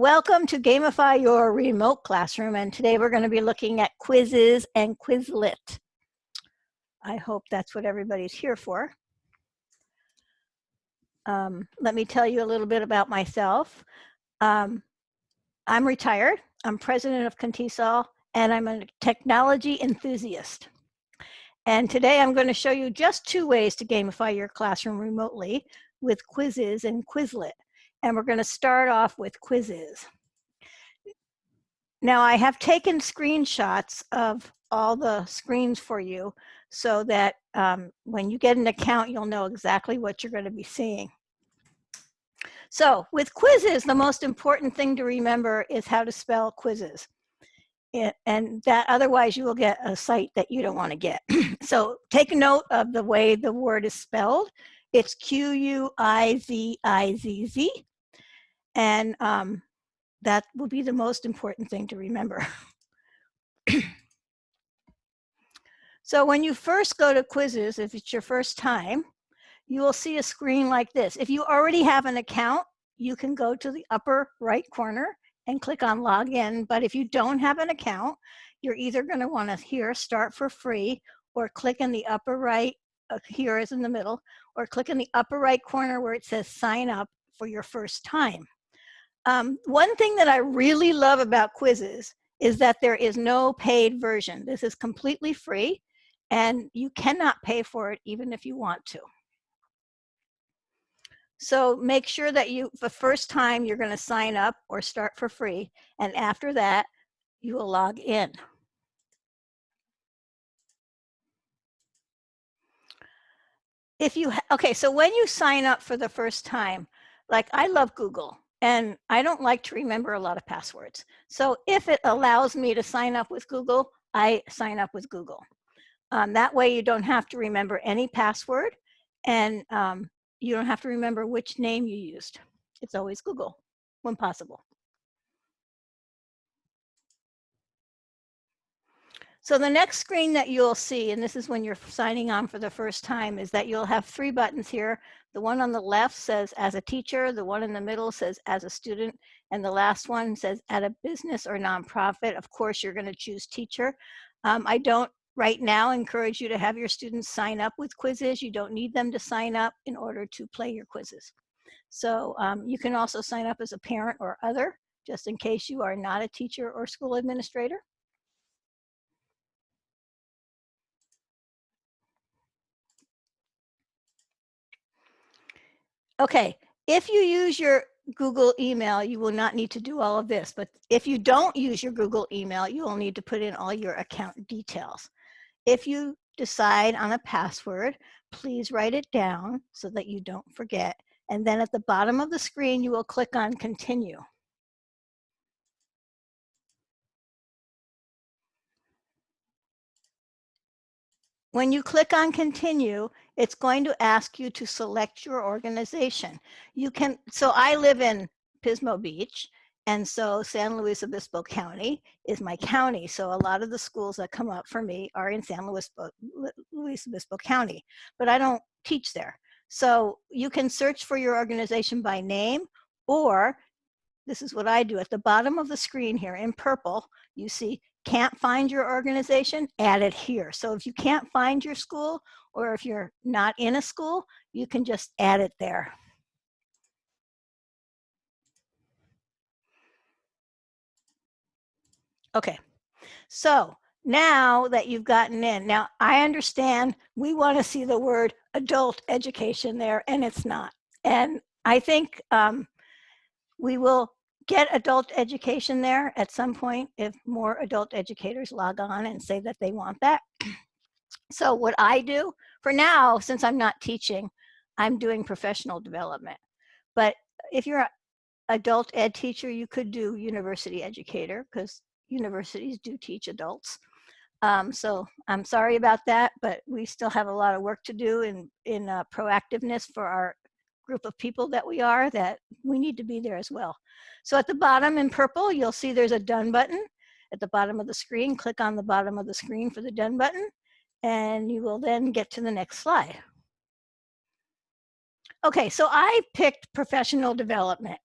Welcome to Gamify Your Remote Classroom, and today we're going to be looking at Quizizz and Quizlet. I hope that's what everybody's here for. Um, let me tell you a little bit about myself. Um, I'm retired. I'm president of Contisol, and I'm a technology enthusiast. And today I'm going to show you just two ways to gamify your classroom remotely with Quizizz and Quizlet and we're going to start off with Quizizz. Now I have taken screenshots of all the screens for you so that um, when you get an account, you'll know exactly what you're going to be seeing. So with Quizizz, the most important thing to remember is how to spell Quizizz. It, and that otherwise you will get a site that you don't want to get. so take note of the way the word is spelled. It's Q-U-I-Z-I-Z-Z. And um, that will be the most important thing to remember. so when you first go to Quizizz, if it's your first time, you will see a screen like this. If you already have an account, you can go to the upper right corner and click on login. But if you don't have an account, you're either gonna wanna here start for free or click in the upper right, uh, here is in the middle, or click in the upper right corner where it says sign up for your first time. Um, one thing that I really love about Quizizz is that there is no paid version. This is completely free and you cannot pay for it even if you want to. So make sure that you, the first time you're gonna sign up or start for free, and after that, you will log in. If you, okay, so when you sign up for the first time, like I love Google, and I don't like to remember a lot of passwords. So if it allows me to sign up with Google, I sign up with Google. Um, that way you don't have to remember any password and um, you don't have to remember which name you used. It's always Google when possible. So the next screen that you'll see, and this is when you're signing on for the first time, is that you'll have three buttons here. The one on the left says as a teacher, the one in the middle says as a student, and the last one says at a business or nonprofit. Of course, you're gonna choose teacher. Um, I don't right now encourage you to have your students sign up with Quizizz. You don't need them to sign up in order to play your quizzes. So um, you can also sign up as a parent or other, just in case you are not a teacher or school administrator. Okay, if you use your Google email, you will not need to do all of this. But if you don't use your Google email, you will need to put in all your account details. If you decide on a password, please write it down so that you don't forget. And then at the bottom of the screen, you will click on continue. When you click on continue, it's going to ask you to select your organization. You can, so I live in Pismo Beach, and so San Luis Obispo County is my county. So a lot of the schools that come up for me are in San Luis, Luis Obispo County, but I don't teach there. So you can search for your organization by name, or this is what I do. At the bottom of the screen here in purple, you see can't find your organization, add it here. So if you can't find your school or if you're not in a school, you can just add it there. Okay, so now that you've gotten in, now I understand we want to see the word adult education there and it's not. And I think um, we will get adult education there at some point if more adult educators log on and say that they want that. So what I do for now, since I'm not teaching, I'm doing professional development. But if you're an adult ed teacher, you could do university educator because universities do teach adults. Um, so I'm sorry about that, but we still have a lot of work to do in, in uh, proactiveness for our group of people that we are that we need to be there as well. So at the bottom in purple, you'll see there's a done button. At the bottom of the screen, click on the bottom of the screen for the done button, and you will then get to the next slide. Okay, so I picked professional development.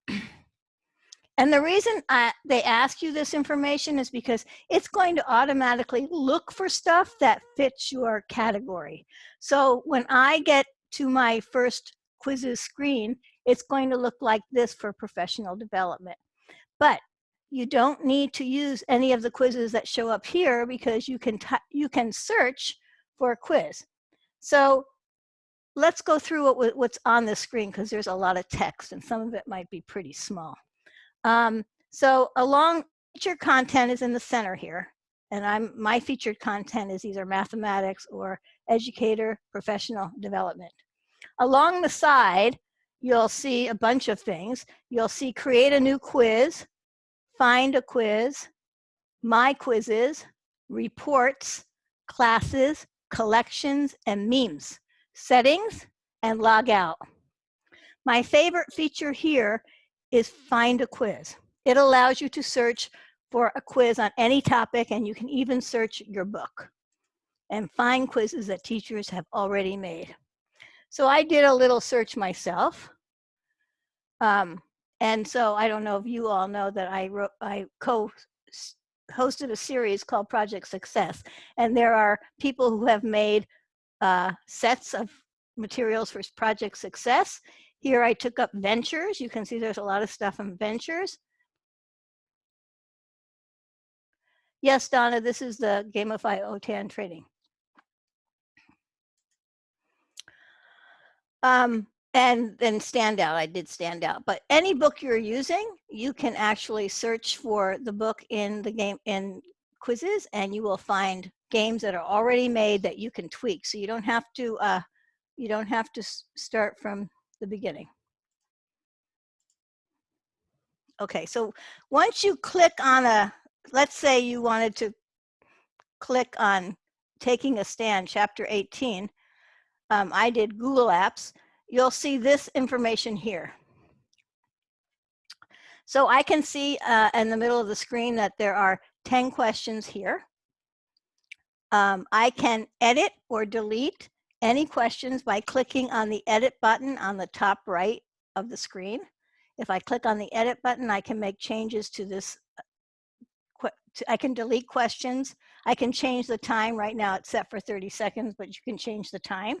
And the reason I, they ask you this information is because it's going to automatically look for stuff that fits your category. So when I get to my first Quizizz screen, it's going to look like this for professional development. But you don't need to use any of the quizzes that show up here because you can, you can search for a quiz. So let's go through what, what's on the screen because there's a lot of text and some of it might be pretty small. Um, so along featured content is in the center here. And I'm my featured content is either mathematics or educator professional development. Along the side, you'll see a bunch of things. You'll see create a new quiz, find a quiz, my quizzes, reports, classes, collections, and memes, settings, and log out. My favorite feature here is find a quiz. It allows you to search for a quiz on any topic and you can even search your book and find quizzes that teachers have already made. So I did a little search myself. Um, and so I don't know if you all know that I wrote, I co hosted a series called Project Success. And there are people who have made uh, sets of materials for Project Success. Here I took up ventures. You can see there's a lot of stuff in ventures. Yes, Donna, this is the Gamify OTAN training. Um, and then standout, I did standout. But any book you're using, you can actually search for the book in the game in Quizizz and you will find games that are already made that you can tweak. So you don't have to, uh, you don't have to start from the beginning. Okay, so once you click on a, let's say you wanted to click on taking a stand, chapter 18, um, I did Google Apps, you'll see this information here. So I can see uh, in the middle of the screen that there are 10 questions here. Um, I can edit or delete any questions by clicking on the edit button on the top right of the screen. If I click on the edit button, I can make changes to this. Uh, I can delete questions. I can change the time right now it's set for 30 seconds, but you can change the time.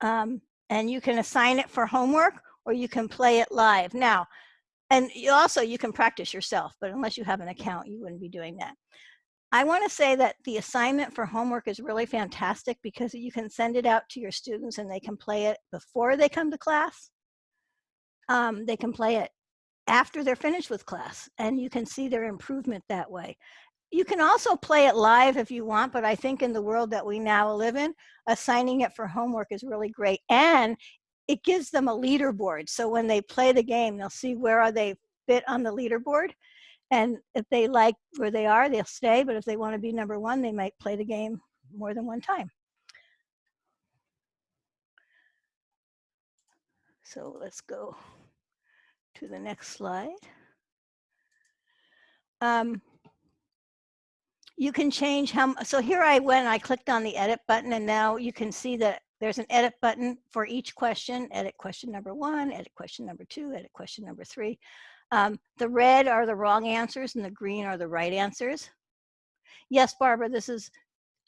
Um, and you can assign it for homework or you can play it live. Now, and you also you can practice yourself, but unless you have an account, you wouldn't be doing that. I want to say that the assignment for homework is really fantastic because you can send it out to your students and they can play it before they come to class um, they can play it after they're finished with class and you can see their improvement that way. You can also play it live if you want, but I think in the world that we now live in, assigning it for homework is really great. And it gives them a leaderboard. So when they play the game, they'll see where are they fit on the leaderboard. And if they like where they are, they'll stay. But if they want to be number one, they might play the game more than one time. So let's go to the next slide. Um, you can change how, so here I went, I clicked on the edit button and now you can see that there's an edit button for each question, edit question number one, edit question number two, edit question number three. Um, the red are the wrong answers and the green are the right answers. Yes, Barbara, this is,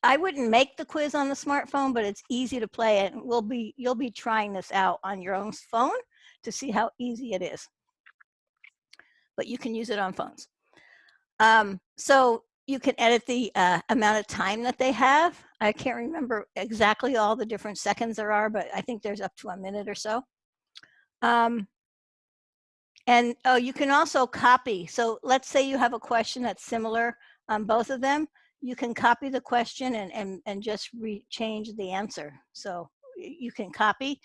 I wouldn't make the quiz on the smartphone, but it's easy to play it. We'll be, you'll be trying this out on your own phone to see how easy it is but you can use it on phones. Um, so you can edit the uh, amount of time that they have. I can't remember exactly all the different seconds there are, but I think there's up to a minute or so. Um, and oh, you can also copy. So let's say you have a question that's similar on both of them. You can copy the question and, and, and just change the answer. So you can copy.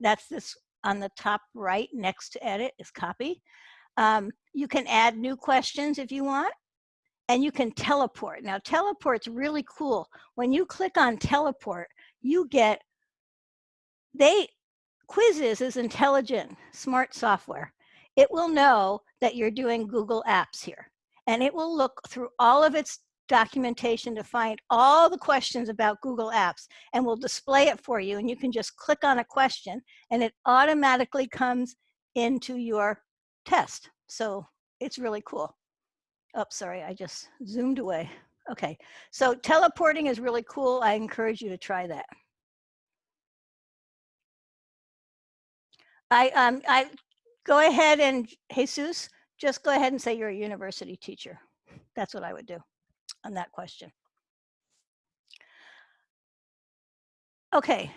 That's this on the top right next to edit is copy. Um, you can add new questions if you want, and you can teleport. Now, teleport's really cool. When you click on teleport, you get, they, Quizizz is intelligent, smart software. It will know that you're doing Google Apps here, and it will look through all of its documentation to find all the questions about Google Apps and will display it for you. And you can just click on a question and it automatically comes into your test. So it's really cool. Oh, sorry, I just zoomed away. Okay, so teleporting is really cool. I encourage you to try that. I, um, I go ahead and Jesus, just go ahead and say you're a university teacher. That's what I would do on that question. Okay,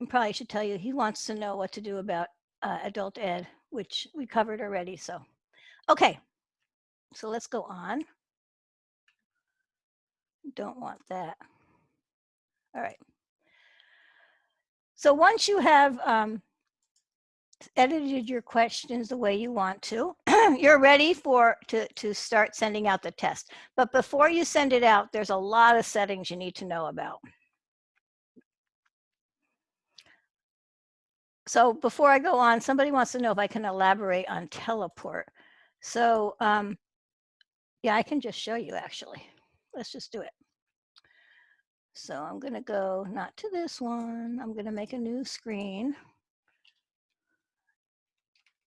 I probably should tell you he wants to know what to do about uh, adult ed, which we covered already. So, okay, so let's go on. Don't want that. All right. So once you have um, edited your questions the way you want to, you're ready for to, to start sending out the test. But before you send it out, there's a lot of settings you need to know about. So before I go on, somebody wants to know if I can elaborate on teleport. So um, yeah, I can just show you actually. Let's just do it. So I'm going to go not to this one. I'm going to make a new screen.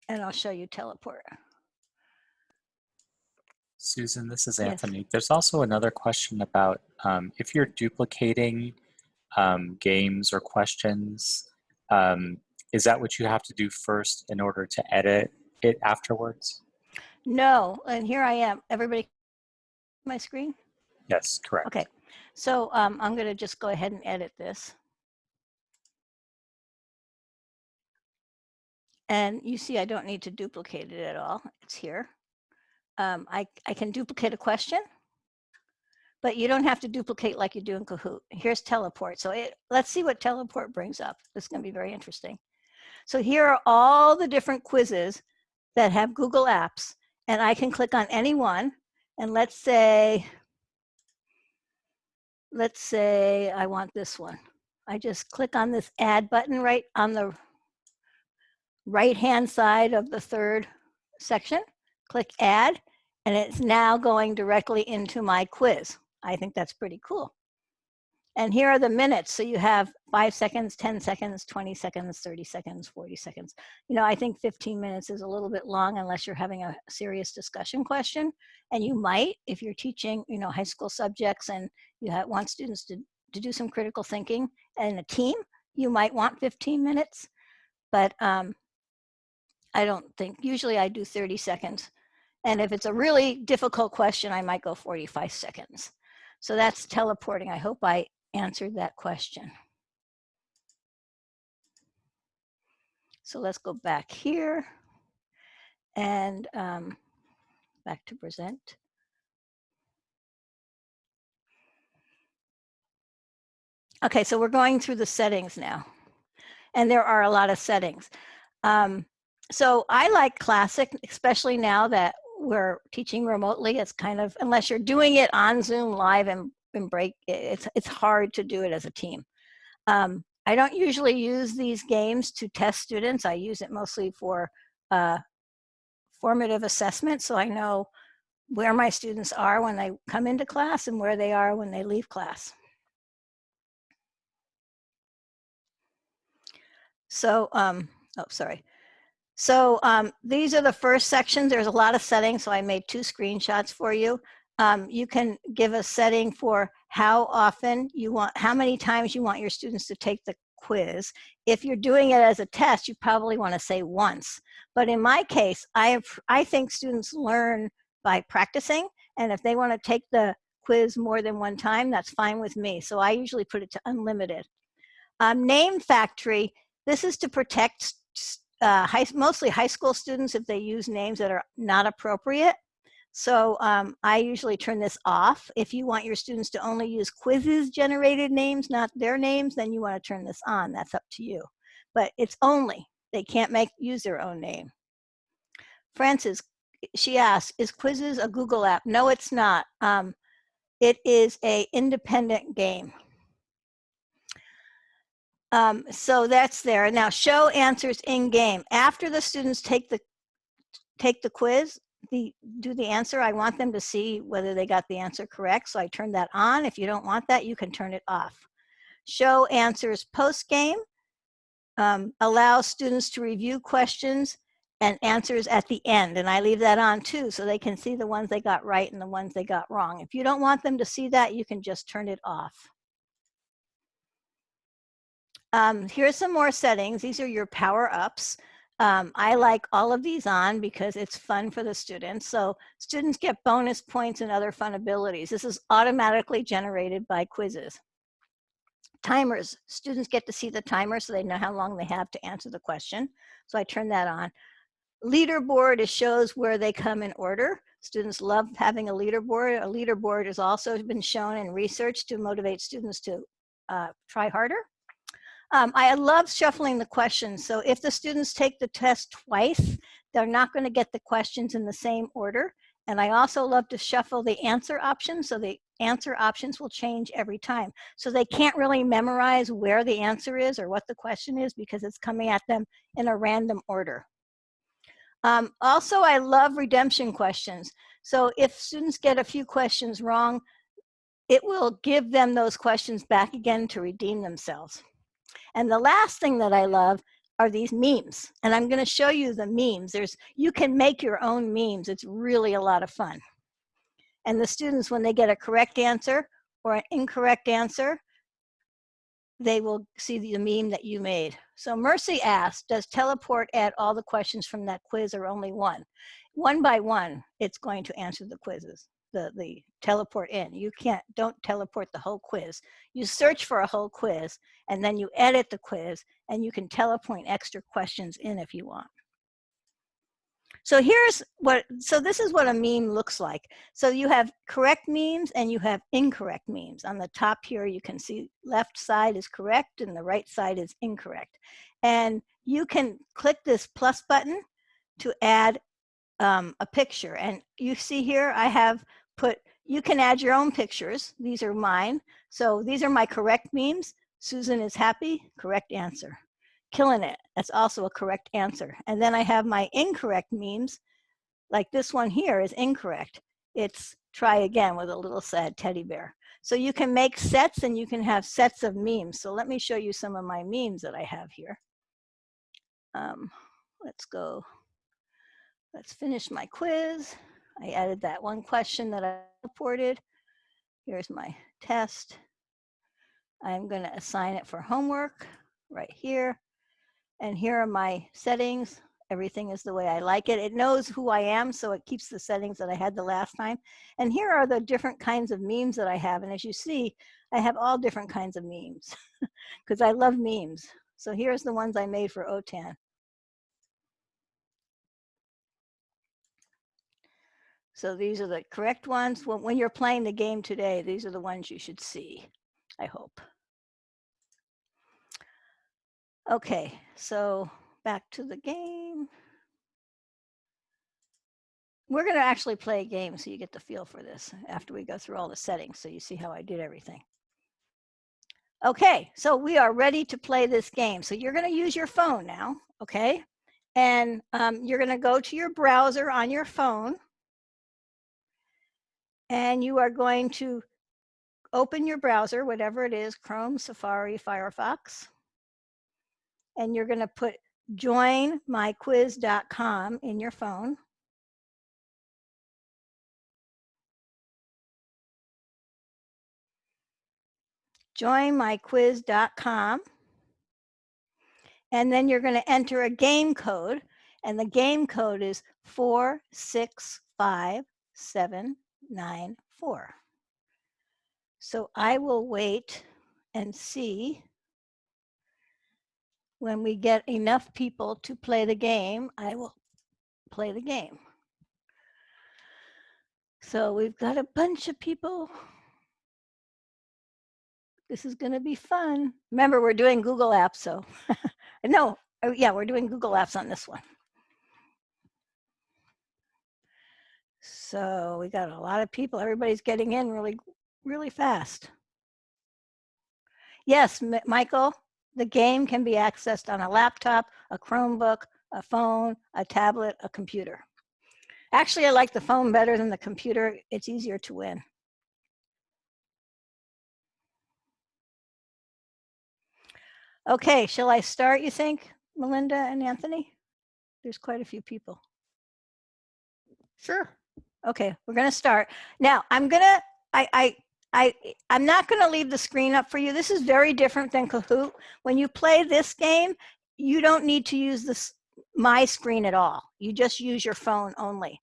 And I'll show you teleport. Susan, this is Yes. Anthony. There's also another question about um, if you're duplicating um, games or questions, um, is that what you have to do first in order to edit it afterwards? No, and here I am. Everybody, my screen? Yes, correct. Okay, so um, I'm going to just go ahead and edit this. And you see I don't need to duplicate it at all. It's here. Um, I, I can duplicate a question, but you don't have to duplicate like you do in Kahoot. Here's teleport. So it, let's see what teleport brings up. This is going to be very interesting. So here are all the different quizzes that have Google Apps, and I can click on any one. And let's say, let's say I want this one. I just click on this add button right on the right hand side of the third section, click add, and it's now going directly into my quiz. I think that's pretty cool. And here are the minutes. So you have five seconds, 10 seconds, 20 seconds, 30 seconds, 40 seconds. You know, I think 15 minutes is a little bit long unless you're having a serious discussion question. And you might, if you're teaching, you know, high school subjects and you have, want students to, to do some critical thinking and a team, you might want 15 minutes. But um, I don't think, usually I do 30 seconds. And if it's a really difficult question, I might go 45 seconds. So that's teleporting. I hope I answered that question. So let's go back here and um, back to present. Okay, so we're going through the settings now. And there are a lot of settings. Um, so I like classic, especially now that we're teaching remotely. It's kind of, unless you're doing it on Zoom live and, and break, it's, it's hard to do it as a team. Um, I don't usually use these games to test students. I use it mostly for uh, formative assessment. So I know where my students are when they come into class and where they are when they leave class. So, um, oh, sorry. So um, these are the first sections. There's a lot of settings, so I made two screenshots for you. Um, you can give a setting for how often you want, how many times you want your students to take the quiz. If you're doing it as a test, you probably want to say once. But in my case, I, have, I think students learn by practicing, and if they want to take the quiz more than one time, that's fine with me. So I usually put it to unlimited. Um, name factory, this is to protect uh, high, mostly high school students if they use names that are not appropriate. So um, I usually turn this off. If you want your students to only use Quizizz generated names, not their names, then you want to turn this on. That's up to you. But it's only, they can't make use their own name. Francis, she asked, is Quizizz a Google app? No, it's not. Um, it is a independent game. Um, so that's there. Now show answers in game. After the students take the take the quiz, the do the answer, I want them to see whether they got the answer correct. So I turn that on. If you don't want that, you can turn it off. Show answers post game. Um, allows students to review questions and answers at the end. And I leave that on too, so they can see the ones they got right and the ones they got wrong. If you don't want them to see that, you can just turn it off. Um, here's some more settings. These are your power ups. Um, I like all of these on because it's fun for the students. So students get bonus points and other fun abilities. This is automatically generated by Quizizz. Timers, students get to see the timer so they know how long they have to answer the question. So I turn that on. Leaderboard, it shows where they come in order. Students love having a leaderboard. A leaderboard has also been shown in research to motivate students to uh, try harder. Um, I love shuffling the questions. So if the students take the test twice, they're not gonna get the questions in the same order. And I also love to shuffle the answer options. So the answer options will change every time. So they can't really memorize where the answer is or what the question is because it's coming at them in a random order. Um, also, I love redemption questions. So if students get a few questions wrong, it will give them those questions back again to redeem themselves. And the last thing that I love are these memes. And I'm gonna show you the memes. There's, you can make your own memes. It's really a lot of fun. And the students, when they get a correct answer or an incorrect answer, they will see the meme that you made. So Mercy asked, does teleport add all the questions from that quiz or only one? One by one, it's going to answer the quizzes the, the teleport in. You can't, don't teleport the whole quiz. You search for a whole quiz and then you edit the quiz and you can teleport extra questions in if you want. So here's what, so this is what a meme looks like. So you have correct memes and you have incorrect memes. On the top here, you can see left side is correct and the right side is incorrect. And you can click this plus button to add um, a picture. And you see here, I have put, you can add your own pictures. These are mine. So these are my correct memes. Susan is happy, correct answer. Killing it, that's also a correct answer. And then I have my incorrect memes, like this one here is incorrect. It's try again with a little sad teddy bear. So you can make sets and you can have sets of memes. So let me show you some of my memes that I have here. Um, let's go Let's finish my quiz. I added that one question that I reported. Here's my test. I'm going to assign it for homework right here. And here are my settings. Everything is the way I like it. It knows who I am, so it keeps the settings that I had the last time. And here are the different kinds of memes that I have. And as you see, I have all different kinds of memes because I love memes. So here's the ones I made for OTAN. So these are the correct ones. When, when you're playing the game today, these are the ones you should see, I hope. Okay, so back to the game. We're gonna actually play a game so you get the feel for this after we go through all the settings so you see how I did everything. Okay, so we are ready to play this game. So you're gonna use your phone now, okay? And um, you're gonna go to your browser on your phone and you are going to open your browser, whatever it is, Chrome, Safari, Firefox, and you're going to put joinmyquiz.com in your phone. joinmyquiz.com. And then you're going to enter a game code, and the game code is 46577 nine, four. So I will wait and see when we get enough people to play the game, I will play the game. So we've got a bunch of people. This is going to be fun. Remember, we're doing Google Apps, so no, oh, yeah, we're doing Google Apps on this one. So we got a lot of people. Everybody's getting in really, really fast. Yes, M Michael, the game can be accessed on a laptop, a Chromebook, a phone, a tablet, a computer. Actually, I like the phone better than the computer. It's easier to win. Okay, shall I start, you think, Melinda and Anthony? There's quite a few people. Sure. Okay, we're gonna start. Now, I'm gonna, I, I, I, I'm not gonna leave the screen up for you. This is very different than Kahoot. When you play this game, you don't need to use this, my screen at all. You just use your phone only.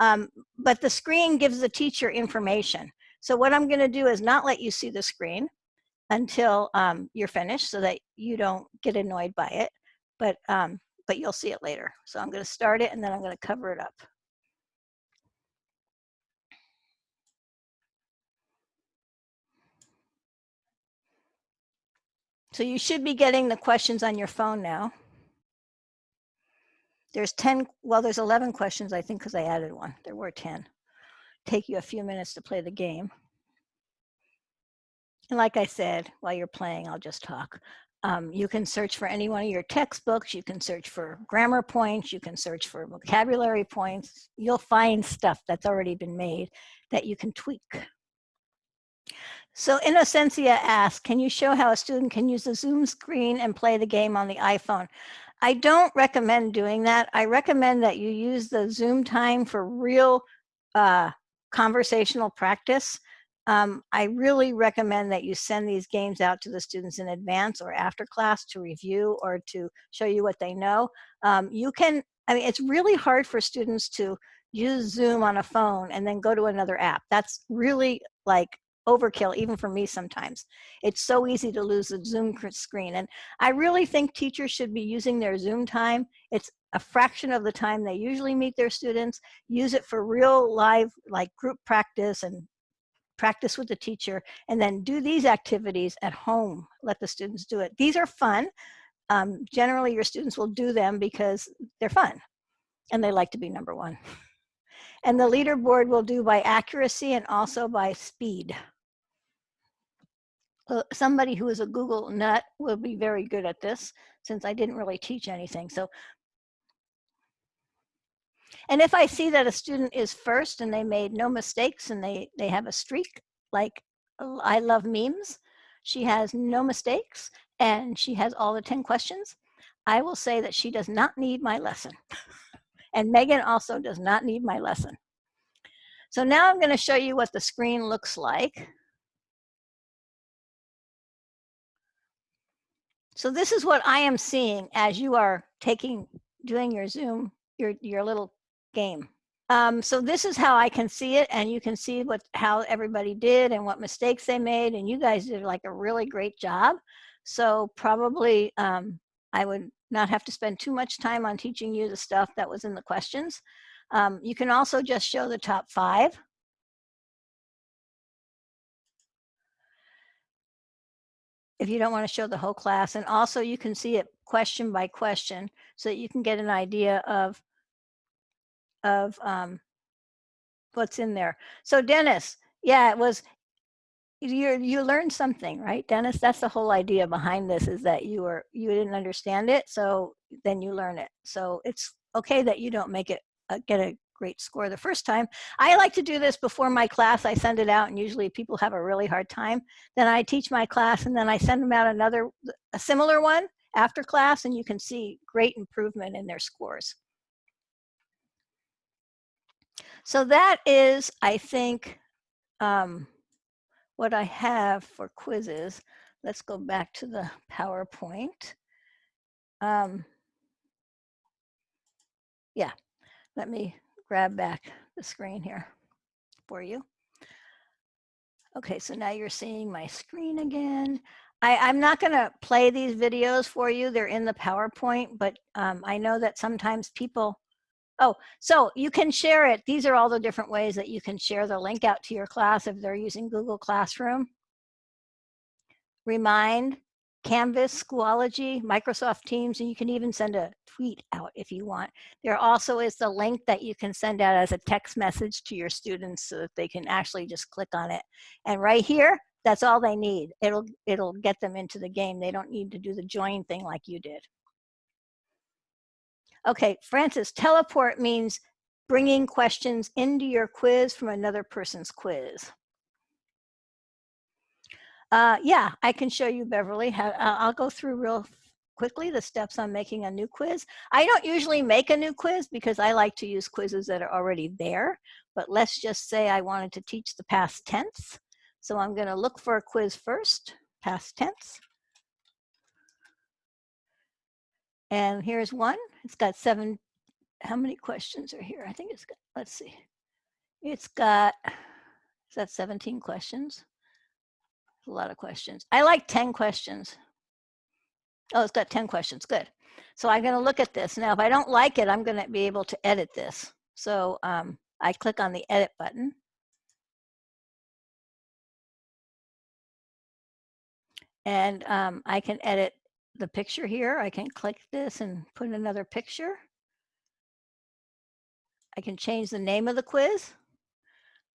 Um, but the screen gives the teacher information. So what I'm gonna do is not let you see the screen until um, you're finished so that you don't get annoyed by it. But, um, but you'll see it later. So I'm gonna start it and then I'm gonna cover it up. So you should be getting the questions on your phone now. There's 10, well, there's 11 questions, I think, because I added one. There were 10. Take you a few minutes to play the game. And like I said, while you're playing, I'll just talk. Um, you can search for any one of your textbooks. You can search for grammar points. You can search for vocabulary points. You'll find stuff that's already been made that you can tweak. So Innocencia asks, can you show how a student can use the Zoom screen and play the game on the iPhone? I don't recommend doing that. I recommend that you use the Zoom time for real uh, conversational practice. Um, I really recommend that you send these games out to the students in advance or after class to review or to show you what they know. Um, you can, I mean, it's really hard for students to use Zoom on a phone and then go to another app. That's really like overkill even for me sometimes. It's so easy to lose the Zoom screen. And I really think teachers should be using their Zoom time. It's a fraction of the time they usually meet their students. Use it for real live like group practice and practice with the teacher and then do these activities at home. Let the students do it. These are fun. Um, generally your students will do them because they're fun and they like to be number one. And the leaderboard will do by accuracy and also by speed uh, somebody who is a Google nut will be very good at this since I didn't really teach anything. So, and if I see that a student is first and they made no mistakes and they, they have a streak, like I love memes, she has no mistakes and she has all the 10 questions, I will say that she does not need my lesson. and Megan also does not need my lesson. So now I'm gonna show you what the screen looks like. So this is what I am seeing as you are taking, doing your Zoom, your, your little game. Um, so this is how I can see it and you can see what how everybody did and what mistakes they made and you guys did like a really great job. So probably um, I would not have to spend too much time on teaching you the stuff that was in the questions. Um, you can also just show the top five. If you don't want to show the whole class. And also you can see it question by question so that you can get an idea of, of um, what's in there. So Dennis, yeah, it was, you you learned something, right, Dennis? That's the whole idea behind this is that you were, you didn't understand it. So then you learn it. So it's okay that you don't make it, uh, get a great score the first time. I like to do this before my class. I send it out and usually people have a really hard time. Then I teach my class and then I send them out another, a similar one after class and you can see great improvement in their scores. So that is, I think, um, what I have for Quizizz. Let's go back to the PowerPoint. Um, yeah, let me grab back the screen here for you. Okay, so now you're seeing my screen again. I, am not gonna play these videos for you. They're in the PowerPoint, but um, I know that sometimes people, oh, so you can share it. These are all the different ways that you can share the link out to your class if they're using Google Classroom. Remind, Canvas, Schoology, Microsoft Teams, and you can even send a tweet out if you want. There also is the link that you can send out as a text message to your students so that they can actually just click on it. And right here, that's all they need. It'll, it'll get them into the game. They don't need to do the join thing like you did. Okay, Francis, teleport means bringing questions into your quiz from another person's quiz. Uh, yeah, I can show you Beverly. how I'll go through real quickly the steps on making a new quiz. I don't usually make a new quiz because I like to use quizzes that are already there, but let's just say I wanted to teach the past tense. So I'm gonna look for a quiz first, past tense. And here's one, it's got seven, how many questions are here? I think it's got, let's see. It's got, is that 17 questions? A lot of questions. I like 10 questions. Oh, it's got 10 questions, good. So I'm gonna look at this. Now, if I don't like it, I'm gonna be able to edit this. So um, I click on the edit button. And um, I can edit the picture here. I can click this and put another picture. I can change the name of the quiz.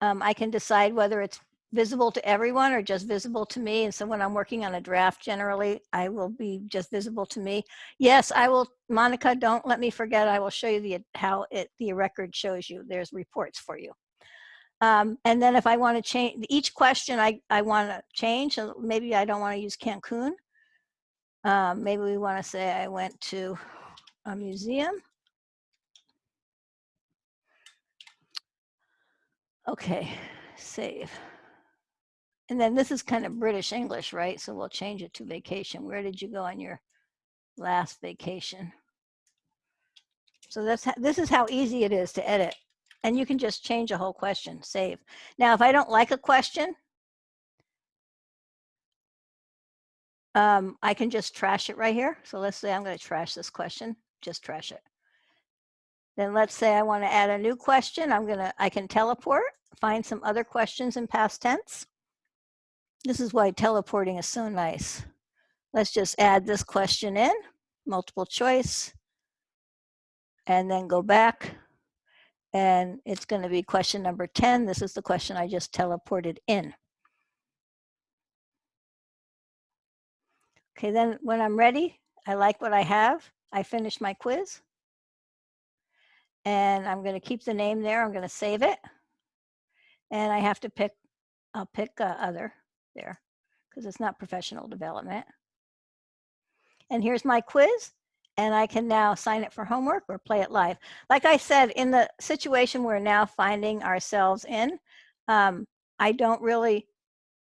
Um, I can decide whether it's visible to everyone or just visible to me. And so when I'm working on a draft, generally, I will be just visible to me. Yes, I will, Monica, don't let me forget. I will show you the how it the record shows you. There's reports for you. Um, and then if I want to change each question I, I want to change, so maybe I don't want to use Cancun. Um, maybe we want to say I went to a museum. Okay, save. And then this is kind of British English, right? So we'll change it to vacation. Where did you go on your last vacation? So that's this is how easy it is to edit. And you can just change a whole question, save. Now, if I don't like a question, um, I can just trash it right here. So let's say I'm going to trash this question, just trash it. Then let's say I want to add a new question. I'm going to, I can teleport, find some other questions in past tense. This is why teleporting is so nice. Let's just add this question in, multiple choice, and then go back. And it's going to be question number 10. This is the question I just teleported in. Okay, then when I'm ready, I like what I have. I finish my quiz. And I'm going to keep the name there. I'm going to save it. And I have to pick, I'll pick uh, other there because it's not professional development. And here's my quiz and I can now sign it for homework or play it live. Like I said, in the situation we're now finding ourselves in, um, I don't really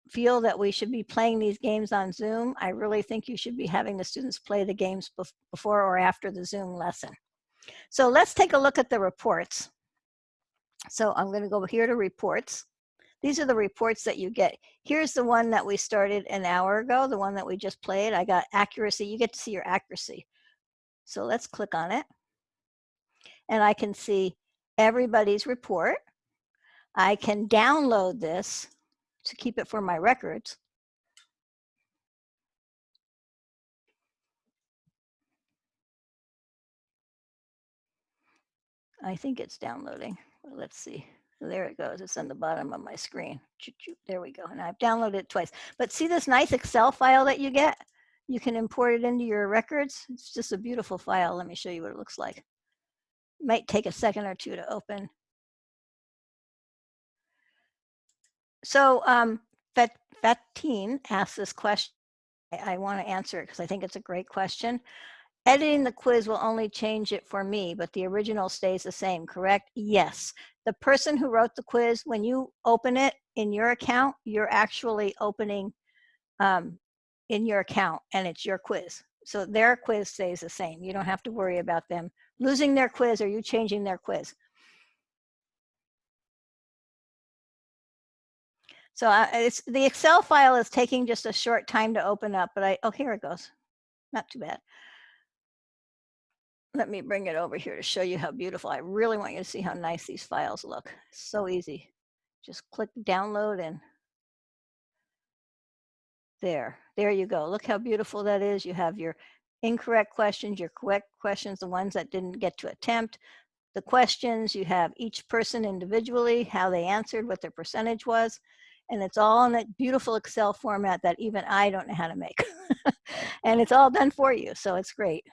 feel that we should be playing these games on Zoom. I really think you should be having the students play the games before or after the Zoom lesson. So let's take a look at the reports. So I'm gonna go here to reports. These are the reports that you get. Here's the one that we started an hour ago, the one that we just played. I got accuracy. You get to see your accuracy. So let's click on it. And I can see everybody's report. I can download this to keep it for my records. I think it's downloading. Let's see. There it goes. It's on the bottom of my screen. There we go. And I've downloaded it twice. But see this nice Excel file that you get? You can import it into your records. It's just a beautiful file. Let me show you what it looks like. It might take a second or two to open. So um, Vettine asked this question. I, I want to answer it because I think it's a great question. Editing the quiz will only change it for me, but the original stays the same, correct? Yes. The person who wrote the quiz, when you open it in your account, you're actually opening um, in your account and it's your quiz. So their quiz stays the same. You don't have to worry about them losing their quiz or you changing their quiz. So uh, it's the Excel file is taking just a short time to open up, but I, oh, here it goes. Not too bad let me bring it over here to show you how beautiful. I really want you to see how nice these files look. so easy. Just click download and there, there you go. Look how beautiful that is. You have your incorrect questions, your correct questions, the ones that didn't get to attempt, the questions, you have each person individually, how they answered, what their percentage was, and it's all in that beautiful Excel format that even I don't know how to make. and it's all done for you, so it's great.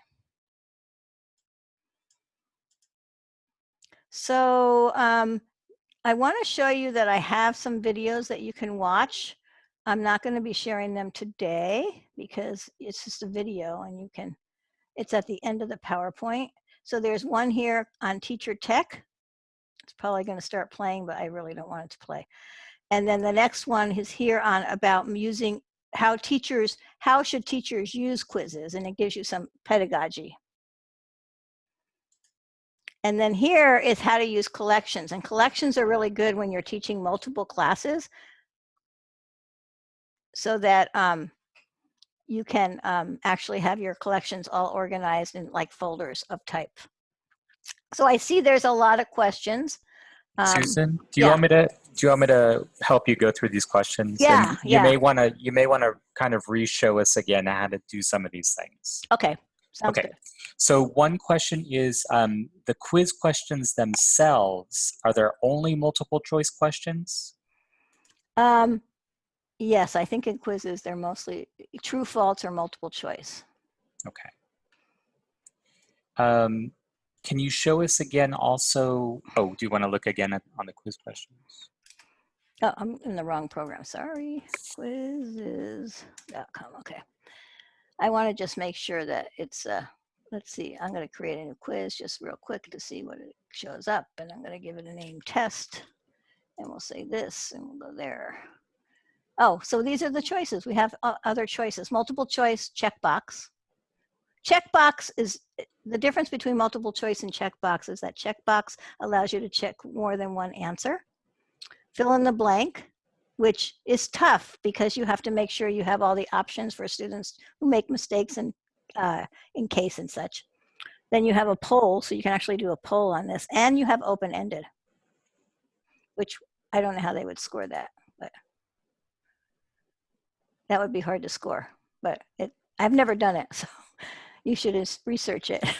So um, I want to show you that I have some videos that you can watch. I'm not going to be sharing them today because it's just a video and you can It's at the end of the PowerPoint. So there's one here on teacher tech. It's probably going to start playing, but I really don't want it to play. And then the next one is here on about using how teachers, how should teachers use Quizizz? And it gives you some pedagogy. And then here is how to use collections. And collections are really good when you're teaching multiple classes so that um, you can um, actually have your collections all organized in like folders of type. So I see there's a lot of questions. Um, Susan, do you yeah. want me to do you want me to help you go through these questions? Yeah, And you yeah. may want to you may want to kind of re-show us again how to do some of these things. Okay, sounds Okay. good. So one question is um, the quiz questions themselves. Are there only multiple choice questions? Um, yes, I think in Quizizz, they're mostly true, false, or multiple choice. Okay. Um, can you show us again also, oh, do you want to look again at, on the quiz questions? Oh, I'm in the wrong program, sorry. Quizizz.com, okay. I want to just make sure that it's, uh, let's see, I'm going to create a new quiz just real quick to see what it shows up. And I'm going to give it a name test. And we'll say this and we'll go there. Oh, so these are the choices. We have o- other choices. Multiple choice, checkbox. Checkbox is, the difference between multiple choice and checkbox is that checkbox allows you to check more than one answer. Fill in the blank, which is tough because you have to make sure you have all the options for students who make mistakes and uh, in case and such. Then you have a poll, so you can actually do a poll on this, and you have open-ended, which I don't know how they would score that, but that would be hard to score. But it, I've never done it, so you should research it.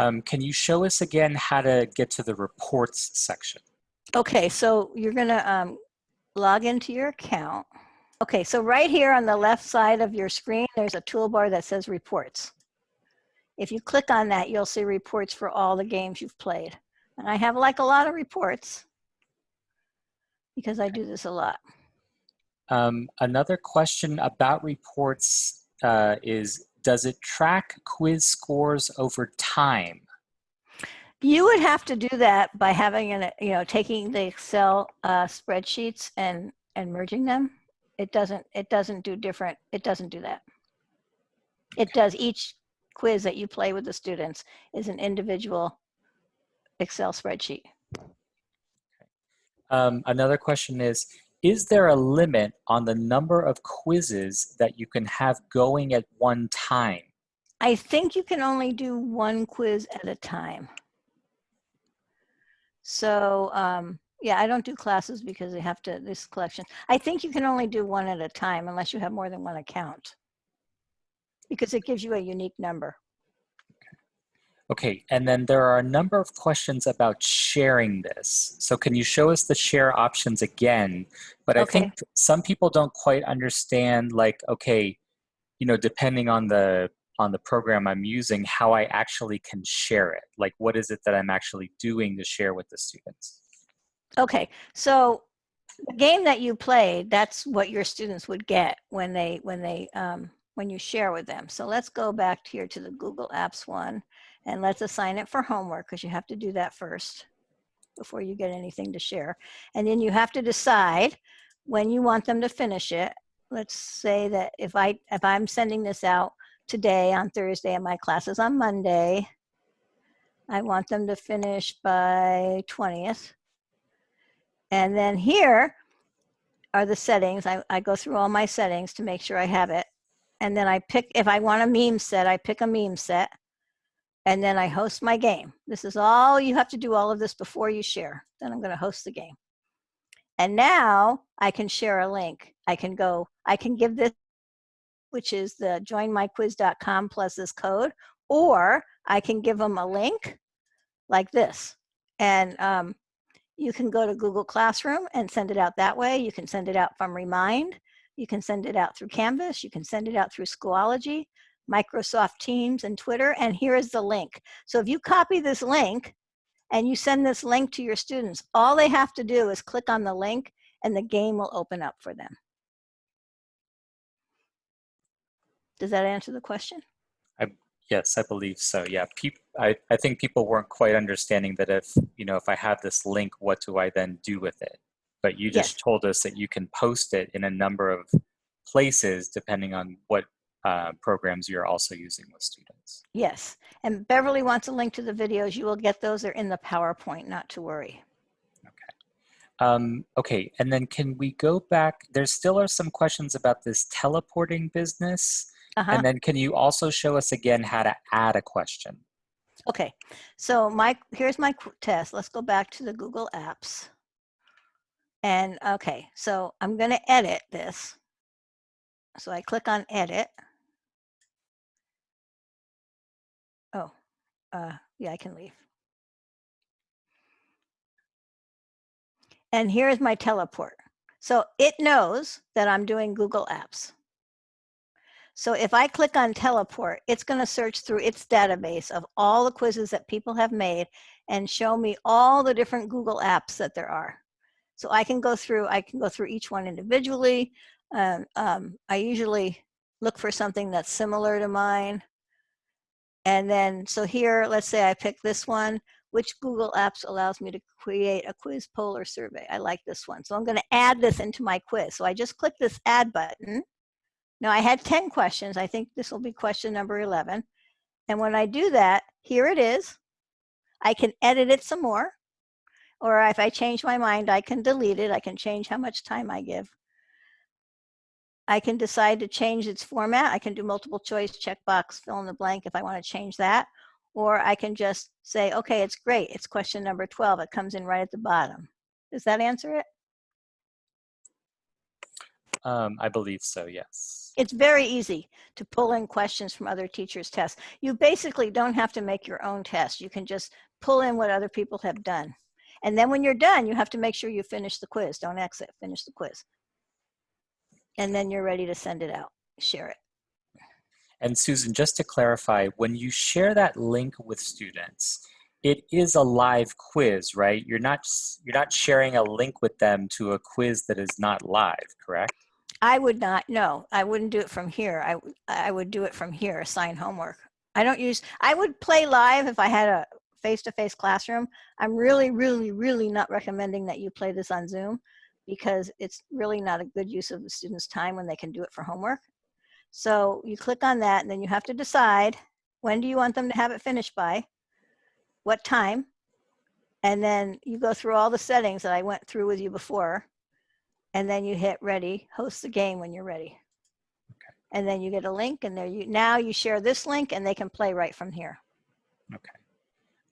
Um, can you show us again how to get to the reports section? Okay, so you're gonna um, log into your account. Okay, so right here on the left side of your screen, there's a toolbar that says reports. If you click on that, you'll see reports for all the games you've played. And I have like a lot of reports because I do this a lot. Um, another question about reports uh, is, does it track quiz scores over time? You would have to do that by having an, you know, taking the Excel uh, spreadsheets and and merging them. It doesn't. It doesn't do different. It doesn't do that. It does each quiz that you play with the students is an individual Excel spreadsheet. Um, another question is, is there a limit on the number of quizzes that you can have going at one time? I think you can only do one quiz at a time. So um, yeah, I don't do classes because they have to, this collection. I think you can only do one at a time unless you have more than one account. Because it gives you a unique number. Okay, and then there are a number of questions about sharing this. So can you show us the share options again? But I think some people don't quite understand like, okay, you know, depending on the on the program I'm using, how I actually can share it. Like what is it that I'm actually doing to share with the students? Okay, so the game that you played, that's what your students would get when they when they um, when you share with them. So let's go back here to the Google Apps one and let's assign it for homework because you have to do that first before you get anything to share. And then you have to decide when you want them to finish it. Let's say that if I if I'm sending this out today on Thursday and my classes on Monday, I want them to finish by 20th. And then here are the settings. I, I go through all my settings to make sure I have it. And then I pick, if I want a meme set, I pick a meme set. And then I host my game. This is all, you have to do all of this before you share. Then I'm going to host the game. And now I can share a link. I can go, I can give this, which is the joinmyquiz.com plus this code, or I can give them a link like this. And um, you can go to Google Classroom and send it out that way. You can send it out from Remind. You can send it out through Canvas. You can send it out through Schoology, Microsoft Teams, and Twitter. And here is the link. So if you copy this link and you send this link to your students, all they have to do is click on the link and the game will open up for them. Does that answer the question? Yes, I believe so. Yeah, I, I think people weren't quite understanding that if, you know, if I have this link, what do I then do with it? But you just Yes. told us that you can post it in a number of places depending on what uh, programs you're also using with students. Yes, and Beverly wants a link to the videos. You will get those. They're in the PowerPoint, not to worry. Um, okay, and then can we go back? There still are some questions about this teleporting business. Uh-huh. And then can you also show us again how to add a question? Okay, so my, here's my test. Let's go back to the Google Apps. And, okay, so I'm gonna edit this. So I click on edit. Oh, uh, yeah, I can leave. And here's my teleport. So it knows that I'm doing Google Apps. So if I click on teleport, it's going to search through its database of all the quizzes that people have made and show me all the different Google apps that there are. So I can go through, I can go through each one individually. Um, um, I usually look for something that's similar to mine. And then, so here, let's say I pick this one, which Google Apps allows me to create a quiz poll or survey. I like this one. So I'm gonna add this into my quiz. So I just click this add button. Now I had 10 questions. I think this will be question number 11. And when I do that, here it is. I can edit it some more. Or if I change my mind, I can delete it. I can change how much time I give. I can decide to change its format. I can do multiple choice, checkbox, fill in the blank if I want to change that. Or I can just say, okay, it's great. It's question number 12. It comes in right at the bottom. Does that answer it? Um, I believe so, yes. It's very easy to pull in questions from other teachers' tests. You basically don't have to make your own test. You can just pull in what other people have done. And then when you're done, you have to make sure you finish the quiz. Don't exit, finish the quiz. And then you're ready to send it out, share it. And Susan, just to clarify, when you share that link with students, it is a live quiz, right? You're not you're not sharing a link with them to a quiz that is not live, correct? I would not, no, I wouldn't do it from here. I, I would do it from here, assign homework. I don't use, I would play live if I had a face-to-face classroom. I'm really, really, really not recommending that you play this on Zoom because it's really not a good use of the student's time when they can do it for homework. So you click on that and then you have to decide when do you want them to have it finished by? What time? And then you go through all the settings that I went through with you before and then you hit ready, host the game when you're ready. And then you get a link and there you, now you share this link and they can play right from here.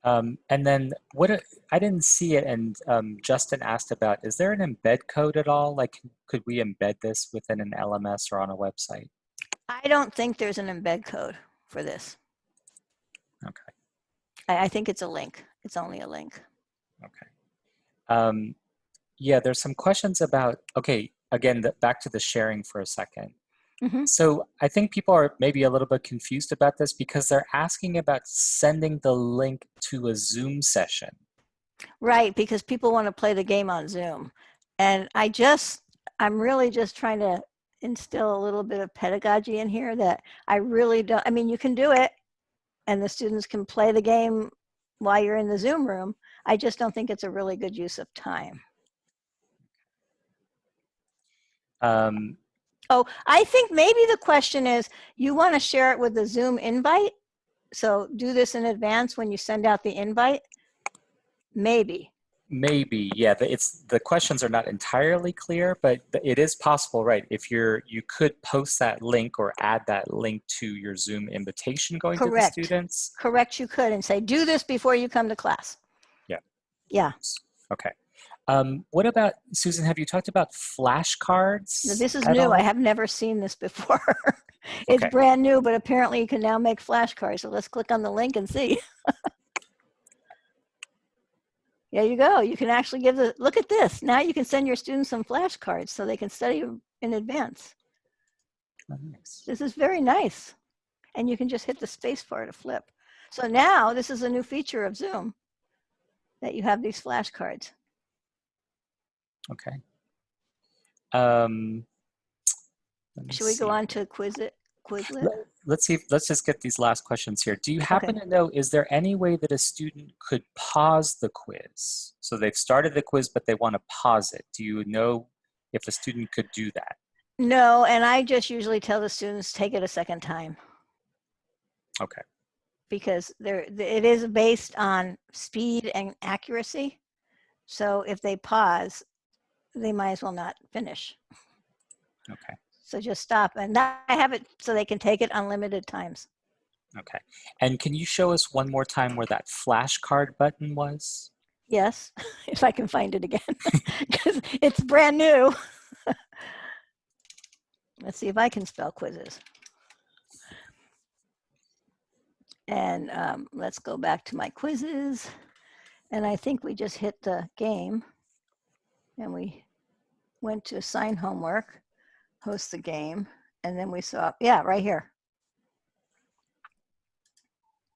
Um, and then what a- I didn't see it, and um, Justin asked about: is there an embed code at all? Like, could we embed this within an LMS or on a website? I don't think there's an embed code for this. Okay. I, I think it's a link. It's only a link. Okay. Um, yeah, there's some questions about, okay, again, the, back to the sharing for a second. Mhm. So I think people are maybe a little bit confused about this because they're asking about sending the link to a Zoom session. Right, because people want to play the game on Zoom. And I just, I'm really just trying to instill a little bit of pedagogy in here that I really don't, I mean, you can do it and the students can play the game while you're in the Zoom room. I just don't think it's a really good use of time. Um, Oh, I think maybe the question is, you want to share it with the Zoom invite? So do this in advance when you send out the invite? Maybe. maybe, yeah, it's, the questions are not entirely clear, but it is possible, right? If you're, you could post that link or add that link to your Zoom invitation going Correct. to the students. Correct, you could and say, do this before you come to class. Yeah. Yeah, Okay. Um, what about, Susan, have you talked about flashcards? This is new. all? I have never seen this before. It's Okay. brand new, but apparently you can now make flashcards. So let's click on the link and see. There you go. You can actually give the, look at this. Now you can send your students some flashcards so they can study in advance. Oh, nice. This is very nice. And you can just hit the space bar to flip. So now this is a new feature of Zoom that you have these flashcards. Okay. Um, Should we go on to Quizlet? Quizlet? Let- let's see, let's just get these last questions here. Do you happen to know, is there any way that a student could pause the quiz? So they've started the quiz, but they want to pause it. Do you know if a student could do that? No, and I just usually tell the students, take it a second time. Okay. Because there, it is based on speed and accuracy. So if they pause, they might as well not finish. Okay. So just stop. And I have it so they can take it unlimited times. Okay. And can you show us one more time where that flashcard button was? Yes, if I can find it again, because it's brand new. Let's see if I can spell Quizizz. And um, let's go back to my quizzes. And I think we just hit the game and we went to assign homework, host the game, and then we saw, yeah, right here.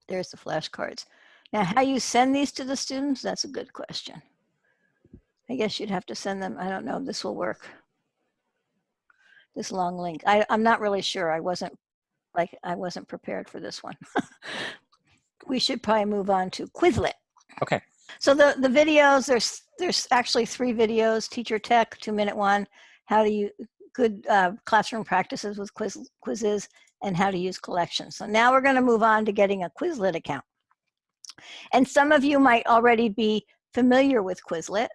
There's the flashcards. Now, how you send these to the students, that's a good question. I guess you'd have to send them, I don't know this will work. This long link. I, I'm not really sure. I wasn't like, I wasn't prepared for this one. we should probably move on to Quizlet. Okay. So the, the videos, there's, there's actually three videos, teacher tech, two minute one, how do you, good uh, classroom practices with quiz, Quizizz and how to use collections. So now we're gonna move on to getting a Quizlet account. And some of you might already be familiar with Quizlet,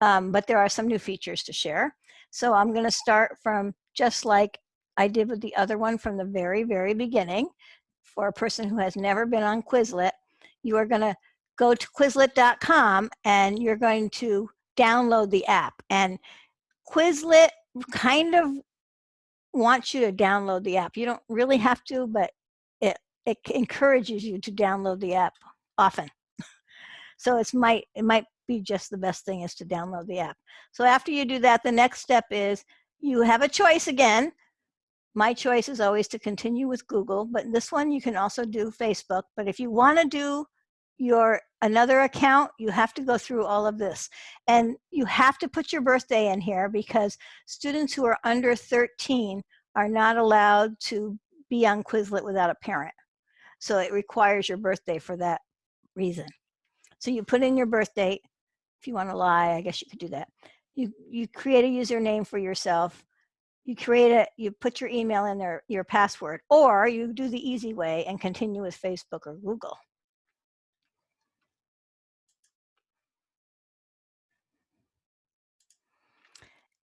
um, but there are some new features to share. So I'm gonna start from just like I did with the other one from the very, very beginning. For a person who has never been on Quizlet, you are gonna go to Quizlet.com and you're going to download the app. And Quizlet kind of wants you to download the app. You don't really have to, but it, it encourages you to download the app often. So it's might, it might be just the best thing is to download the app. So after you do that, the next step is you have a choice again. My choice is always to continue with Google, but this one you can also do Facebook. But if you want to do your another account, you have to go through all of this. And you have to put your birthday in here because students who are under 13 are not allowed to be on Quizlet without a parent. So it requires your birthday for that reason. So you put in your birth date. If you want to lie, I guess you could do that. You, you create a username for yourself. You create it, you put your email in there, your password, or you do the easy way and continue with Facebook or Google.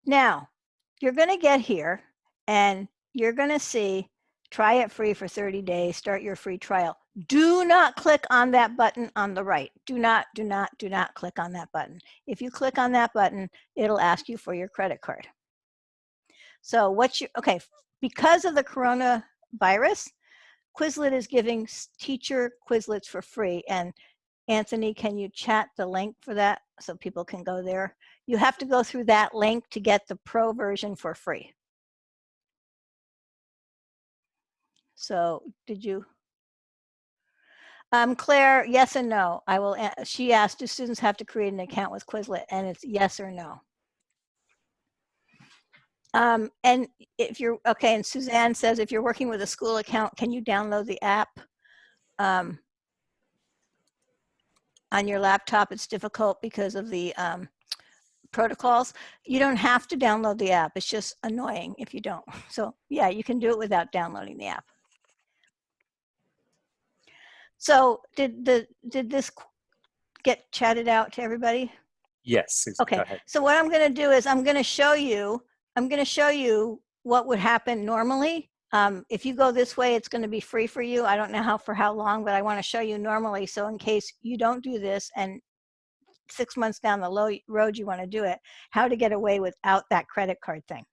Now, you're going to get here and you're going to see try it free for 30 days, start your free trial. Do not click on that button on the right. Do not, do not, do not click on that button. If you click on that button, it'll ask you for your credit card. So what you, okay, because of the coronavirus, Quizlet is giving teacher Quizlets for free. And Anthony, can you chat the link for that so people can go there? You have to go through that link to get the pro version for free. So did you? Um, Claire, yes and no. I will, she asked, do students have to create an account with Quizlet? And it's yes or no. Um, and if you're, okay, and Suzanne says, if you're working with a school account, can you download the app? Um, on your laptop, it's difficult because of the um, protocols. You don't have to download the app. It's just annoying if you don't. So yeah, you can do it without downloading the app. So did the did this get chatted out to everybody? Yes. Okay. So what I'm going to do is I'm going to show you I'm going to show you what would happen normally. Um, if you go this way, it's going to be free for you. I don't know how for how long, but I want to show you normally. So in case you don't do this and six months down the low road you want to do it, how to get away without that credit card thing.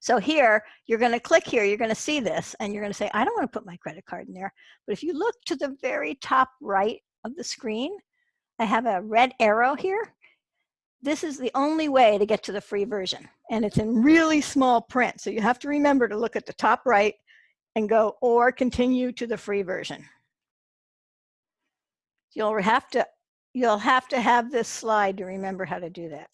So here, you're going to click here, you're going to see this, and you're going to say, I don't want to put my credit card in there. But if you look to the very top right of the screen, I have a red arrow here. This is the only way to get to the free version. And it's in really small print. So you have to remember to look at the top right and go, or continue to the free version. You'll have to, you'll have to have this slide to remember how to do that.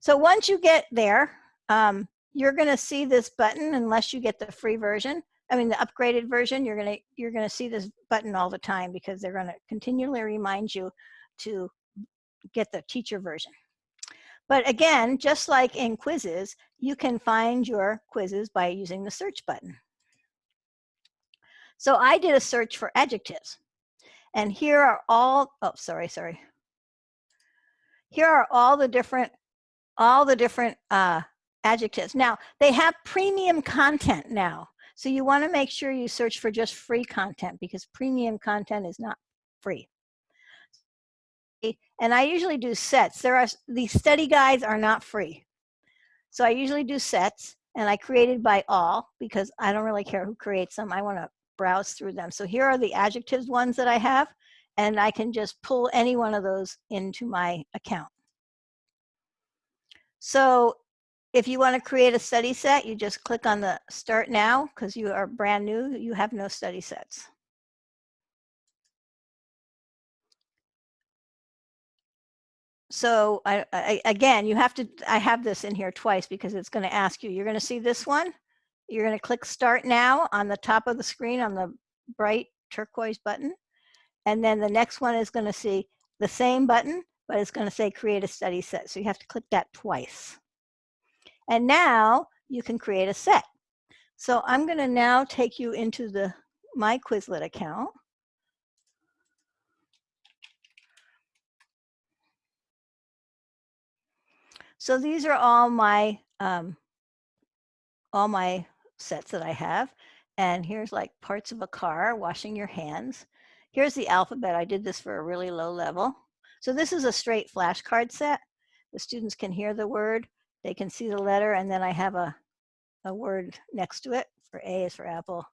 So once you get there, um, you're going to see this button unless you get the free version. I mean, the upgraded version, you're going to, you're going to see this button all the time because they're going to continually remind you to get the teacher version. But again, just like in Quizizz, you can find your quizzes by using the search button. So I did a search for adjectives. And here are all, oh, sorry, sorry. Here are all the different, all the different uh, adjectives. Now, they have premium content now. So you want to make sure you search for just free content because premium content is not free. And I usually do sets. There are, these study guides are not free. So I usually do sets and I created by all because I don't really care who creates them. I want to browse through them. So here are the adjectives ones that I have and I can just pull any one of those into my account. So if you want to create a study set, you just click on the start now because you are brand new, you have no study sets. So I, I, again, you have to, I have this in here twice because it's going to ask you, you're going to see this one. You're going to click start now on the top of the screen on the bright turquoise button. And then the next one is going to see the same button, but it's going to say create a study set. So you have to click that twice. And now you can create a set. So I'm going to now take you into the my Quizlet account. So these are all my um, all my sets that I have. And here's like parts of a car, washing your hands. Here's the alphabet. I did this for a really low level. So this is a straight flashcard set. The students can hear the word, they can see the letter and then I have a, a word next to it for A is for apple,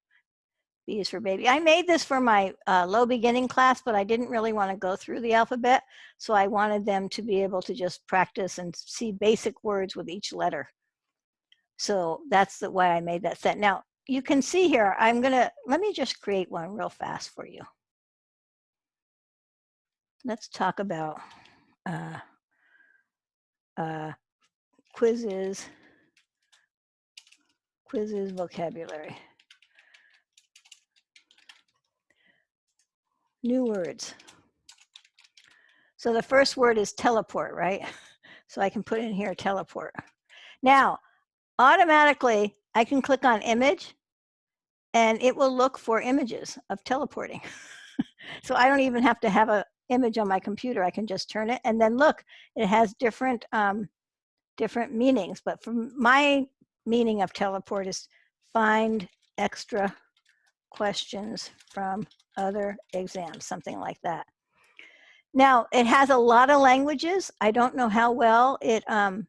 B is for baby. I made this for my uh, low beginning class, but I didn't really want to go through the alphabet. So I wanted them to be able to just practice and see basic words with each letter. So that's the why I made that set. Now you can see here, I'm gonna, let me just create one real fast for you. Let's talk about uh, uh, Quizizz, Quizizz vocabulary. New words. So the first word is teleport, right? So I can put in here teleport. Now, automatically, I can click on image and it will look for images of teleporting. so I don't even have to have a image on my computer. I can just turn it and then look, it has different um, different meanings, but from my meaning of teleport is find extra questions from other exams, something like that. Now, it has a lot of languages. I don't know how well it, um,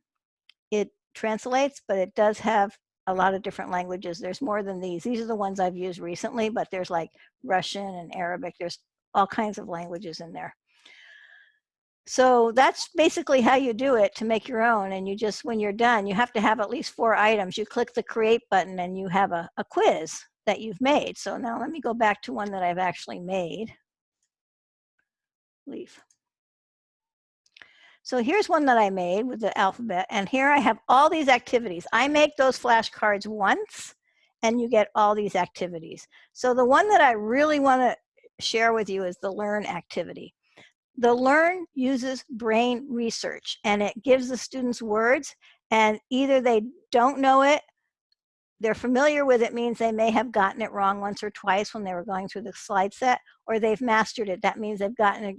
it translates, but it does have a lot of different languages. There's more than these. These are the ones I've used recently, but there's like Russian and Arabic. There's all kinds of languages in there. So that's basically how you do it to make your own. And you just, when you're done, you have to have at least four items. You click the create button and you have a, a quiz that you've made. So now let me go back to one that I've actually made. Leave. So here's one that I made with the alphabet. And here I have all these activities. I make those flashcards once and you get all these activities. So the one that I really want to share with you is the learn activity. The Learn uses brain research and it gives the students words and either they don't know it, they're familiar with it means they may have gotten it wrong once or twice when they were going through the slide set, or they've mastered it. That means they've gotten it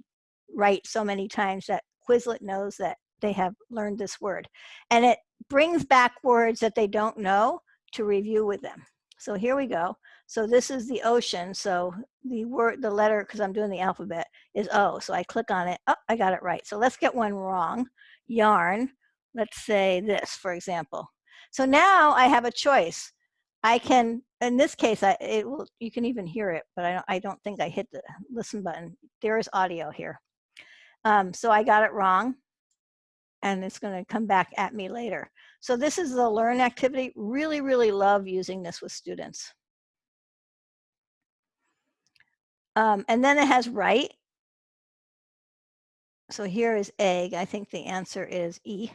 right so many times that Quizlet knows that they have learned this word. And it brings back words that they don't know to review with them. So here we go. So this is the ocean. So the word, the letter, because I'm doing the alphabet, is O. So I click on it. Oh, I got it right. So let's get one wrong. Yarn. Let's say this, for example. So now I have a choice. I can, in this case, I, it will, you can even hear it, but I don't, I don't think I hit the listen button. There is audio here. Um, so I got it wrong and it's going to come back at me later. So this is the learn activity. Really, really love using this with students. Um, and then it has write. So here is egg. I think the answer is E.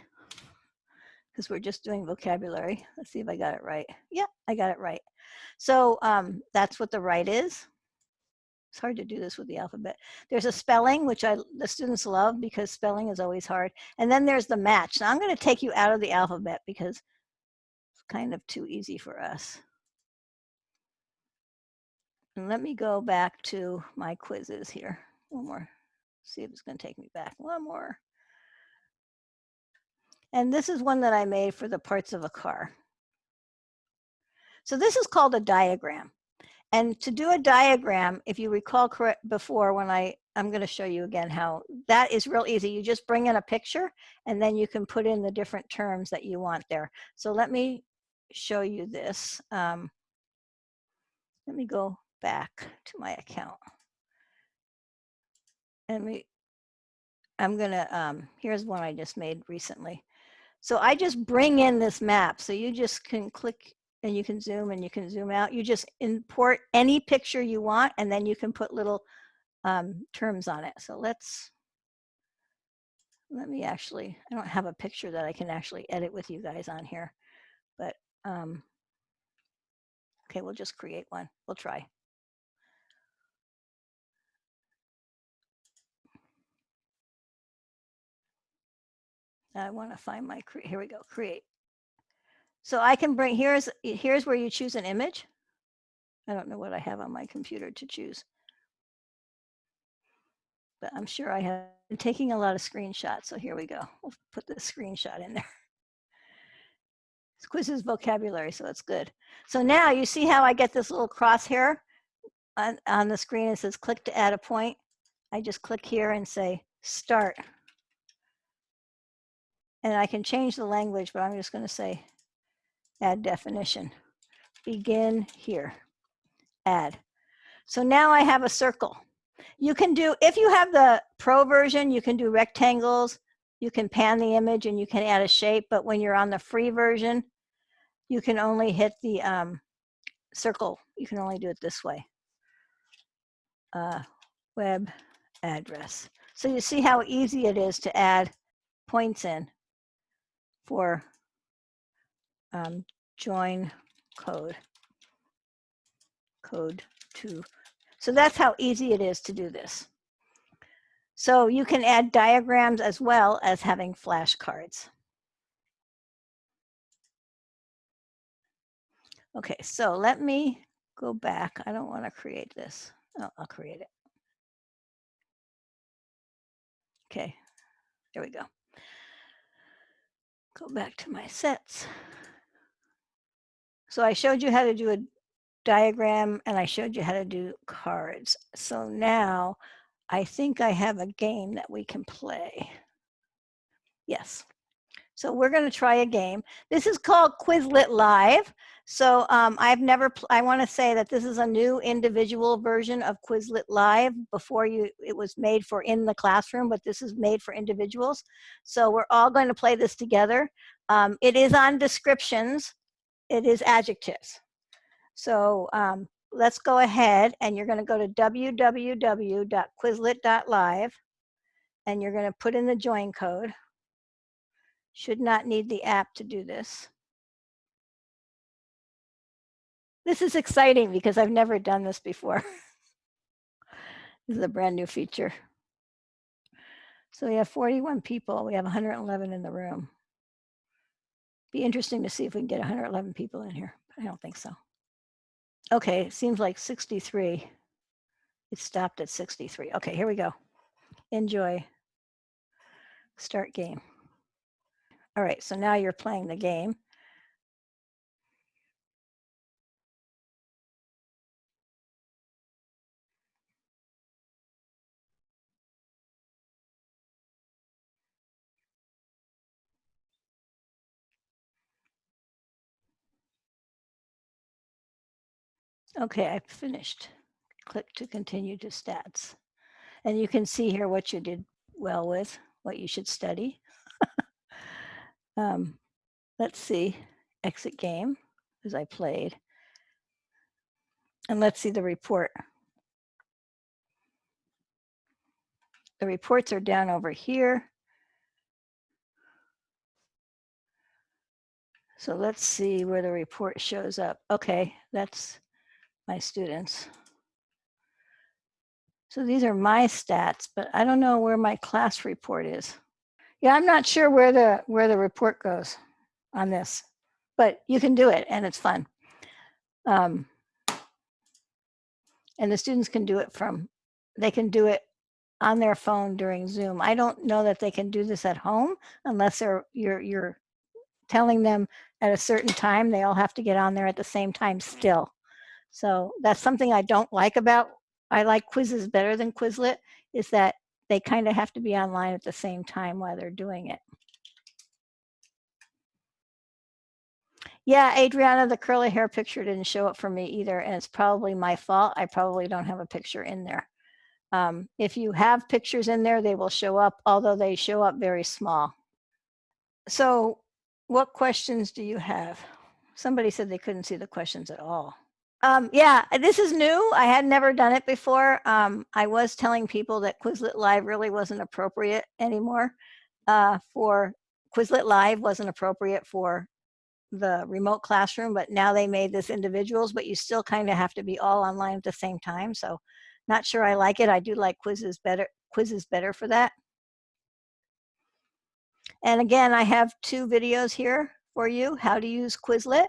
because we're just doing vocabulary. Let's see if I got it right. Yeah, I got it right. So um, that's what the right is. It's hard to do this with the alphabet. There's a spelling, which I the students love because spelling is always hard. And then there's the match. Now I'm going to take you out of the alphabet because it's kind of too easy for us. And let me go back to my quizzes here. One more. See if it's going to take me back. One more. And this is one that I made for the parts of a car. So this is called a diagram. And to do a diagram, if you recall correct before when I, I'm gonna show you again how, that is real easy. You just bring in a picture and then you can put in the different terms that you want there. So let me show you this. Um, let me go back to my account. And we, I'm gonna, um, here's one I just made recently. So I just bring in this map. So you just can click and you can zoom and you can zoom out. You just import any picture you want and then you can put little um, terms on it. So let's, let me actually, I don't have a picture that I can actually edit with you guys on here, but um, okay, we'll just create one. We'll try. I want to find my, here we go, create. So I can bring, here's, here's where you choose an image. I don't know what I have on my computer to choose. But I'm sure I have been taking a lot of screenshots. So here we go. We'll put the screenshot in there. This quiz is vocabulary, so it's good. So now you see how I get this little crosshair on, on the screen. It says click to add a point. I just click here and say start. And I can change the language, but I'm just going to say add definition. Begin here, add. So now I have a circle. You can do, if you have the pro version, you can do rectangles, you can pan the image and you can add a shape, but when you're on the free version, you can only hit the um, circle. You can only do it this way. Uh, web address. So you see how easy it is to add points in for um, join code, code to. So that's how easy it is to do this. So you can add diagrams as well as having flashcards. Okay, so let me go back. I don't want to create this. Oh, I'll create it. Okay, there we go go back to my sets. So I showed you how to do a diagram and I showed you how to do cards. So now I think I have a game that we can play. Yes. So we're going to try a game. This is called Quizlet Live. So um, I've never, I want to say that this is a new individual version of Quizlet Live. Before you, it was made for in the classroom, but this is made for individuals. So we're all going to play this together. Um, it is on descriptions. It is adjectives. So um, let's go ahead and you're going to go to www.quizlet.live and you're going to put in the join code. Should not need the app to do this. This is exciting because I've never done this before. this is a brand new feature. So we have 41 people. We have 111 in the room. Be interesting to see if we can get 111 people in here. I don't think so. Okay, it seems like 63. It stopped at 63. Okay, here we go. Enjoy. Start game. All right, so now you're playing the game. Okay, I finished. Click to continue to stats. And you can see here what you did well with, what you should study. Um, let's see, exit game, as I played. And let's see the report. The reports are down over here. So let's see where the report shows up. Okay, that's my students. So these are my stats, but I don't know where my class report is. Yeah, I'm not sure where the where the report goes on this, but you can do it and it's fun. Um, and the students can do it from, they can do it on their phone during Zoom. I don't know that they can do this at home unless they're you're you're telling them at a certain time they all have to get on there at the same time still. So that's something I don't like about I like Quizizz better than Quizlet is that they kind of have to be online at the same time while they're doing it. Yeah, Adriana, the curly hair picture didn't show up for me either, and it's probably my fault. I probably don't have a picture in there. Um, if you have pictures in there, they will show up, although they show up very small. So what questions do you have? Somebody said they couldn't see the questions at all. Um, yeah, this is new. I had never done it before. Um, I was telling people that Quizlet Live really wasn't appropriate anymore uh, for Quizlet Live wasn't appropriate for the remote classroom, but now they made this individuals, but you still kind of have to be all online at the same time. So not sure I like it. I do like Quizizz better, Quizizz better for that. And again, I have two videos here for you, how to use Quizlet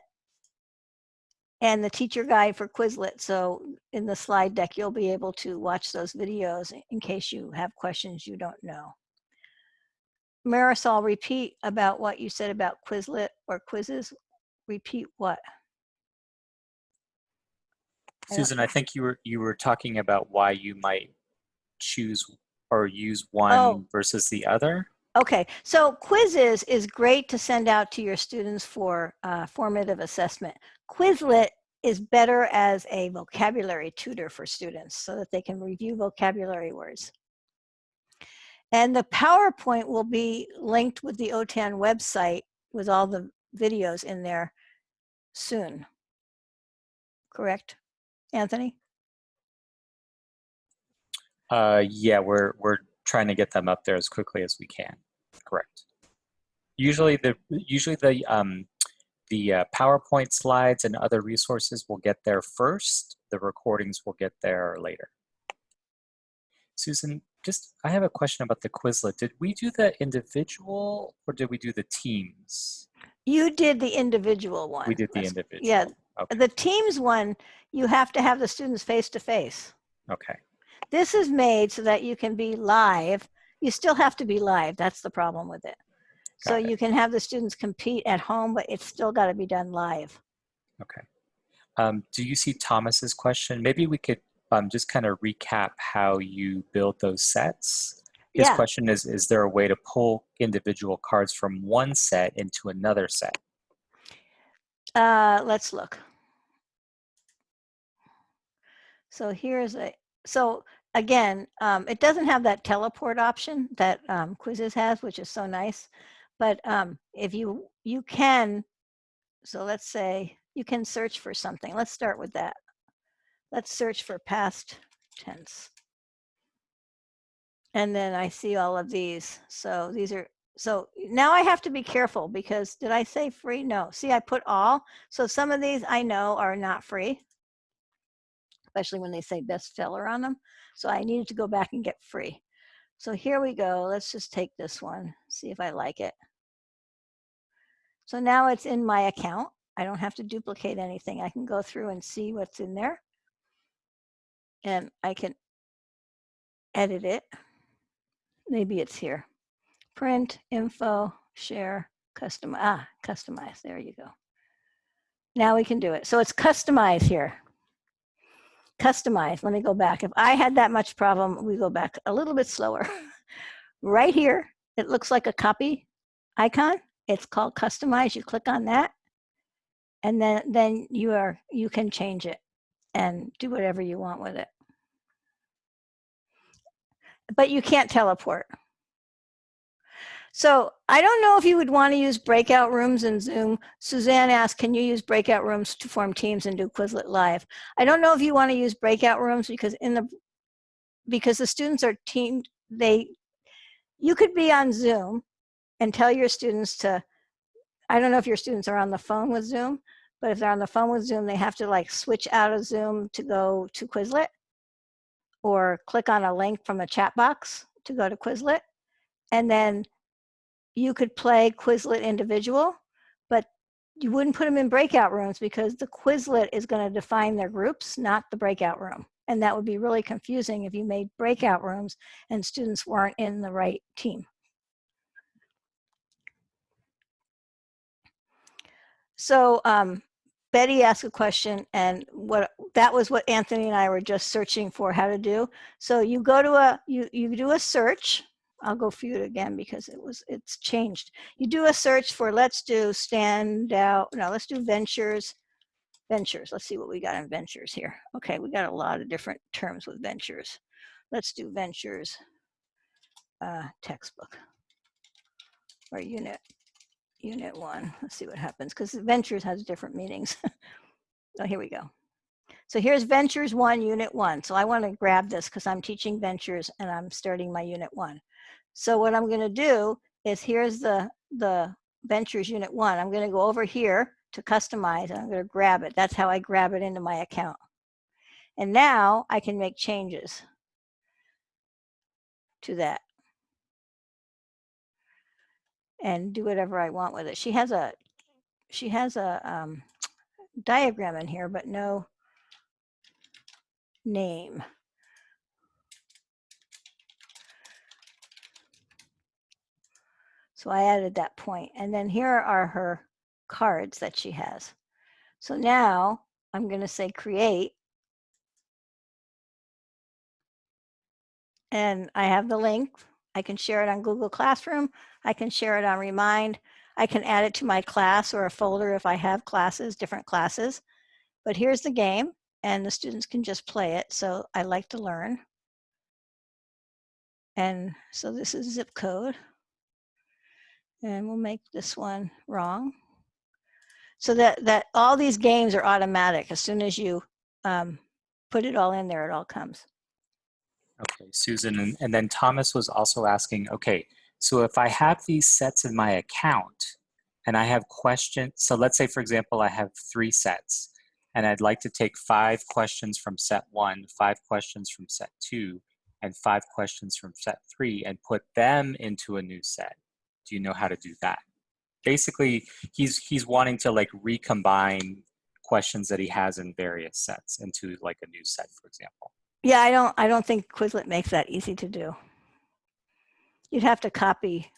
and the teacher guide for Quizlet. So in the slide deck, you'll be able to watch those videos in case you have questions you don't know. Marisol, repeat about what you said about Quizlet or Quizizz. Repeat what? Susan, I think you were you were talking about why you might choose or use one Oh. versus the other. Okay, so Quizizz is great to send out to your students for uh, formative assessment. Quizlet is better as a vocabulary tutor for students so that they can review vocabulary words. And the PowerPoint will be linked with the OTAN website with all the videos in there soon. Correct, Anthony? Uh, yeah, we're we're trying to get them up there as quickly as we can. Correct. Usually the usually the um, the uh, PowerPoint slides and other resources will get there first. The recordings will get there later. Susan, just I have a question about the Quizlet. Did we do the individual or did we do the teams? You did the individual one. We did the That's- individual. Yeah, Okay. the Teams one, you have to have the students face to face. Okay. This is made so that you can be live. You still have to be live. That's the problem with it. So it. you can have the students compete at home, but it's still got to be done live. Okay. Um, do you see Thomas's question? Maybe we could um, just kind of recap how you build those sets. His Yeah. question is, is there a way to pull individual cards from one set into another set? Uh, let's look. So here's a, so again, um, it doesn't have that teleport option that um, Quizizz has, which is so nice. But um, if you, you can, so let's say you can search for something. Let's start with that. Let's search for past tense. And then I see all of these. So these are, so now I have to be careful because did I say free? No. See, I put all. So some of these I know are not free, especially when they say bestseller on them. So I needed to go back and get free. So here we go. Let's just take this one, see if I like it. So now it's in my account. I don't have to duplicate anything. I can go through and see what's in there. And I can edit it. Maybe it's here. Print, info, share, customize. Ah, customize. There you go. Now we can do it. So it's customize here. Customize. Let me go back. If I had that much problem, we go back a little bit slower. right here, it looks like a copy icon. It's called customize. You click on that, and then then you are you can change it and do whatever you want with it. But you can't teleport. So I don't know if you would want to use breakout rooms in Zoom. Suzanne asked, can you use breakout rooms to form teams and do Quizlet Live? I don't know if you want to use breakout rooms because in the because the students are teamed, they you could be on Zoom and tell your students to I don't know if your students are on the phone with Zoom, but if they're on the phone with Zoom, they have to like switch out of Zoom to go to Quizlet or click on a link from a chat box to go to Quizlet. And then you could play Quizlet individual, but you wouldn't put them in breakout rooms because the Quizlet is going to define their groups, not the breakout room. And that would be really confusing if you made breakout rooms and students weren't in the right team. So um, Betty asked a question and what that was what Anthony and I were just searching for how to do. So you go to a, you, you do a search. I'll go it again because it was, it's changed. You do a search for, let's do stand out, no, let's do ventures, ventures. Let's see what we got in ventures here. Okay, we got a lot of different terms with ventures. Let's do ventures uh, textbook or unit unit one. Let's see what happens because ventures has different meanings. oh, here we go. So here's ventures one, unit one. So I want to grab this because I'm teaching ventures and I'm starting my unit one. So what I'm going to do is here's the, the ventures unit one. I'm going to go over here to customize and I'm going to grab it. That's how I grab it into my account. And now I can make changes to that and do whatever I want with it. She has a she has a um, diagram in here, but no name. So I added that point. And then here are her cards that she has. So now I'm going to say create. And I have the link. I can share it on Google Classroom. I can share it on Remind. I can add it to my class or a folder if I have classes, different classes. But here's the game and the students can just play it. So I like to learn. And so this is zip code. And we'll make this one wrong. So that, that all these games are automatic. As soon as you um, put it all in there, it all comes. Okay, Susan, and, and then Thomas was also asking, okay, so if I have these sets in my account and I have questions, so let's say for example, I have three sets and I'd like to take five questions from set one, five questions from set two, and five questions from set three and put them into a new set. Do you know how to do that? Basically, he's, he's wanting to like recombine questions that he has in various sets into like a new set, for example. Yeah, I don't, I don't think Quizlet makes that easy to do. You'd have to copy.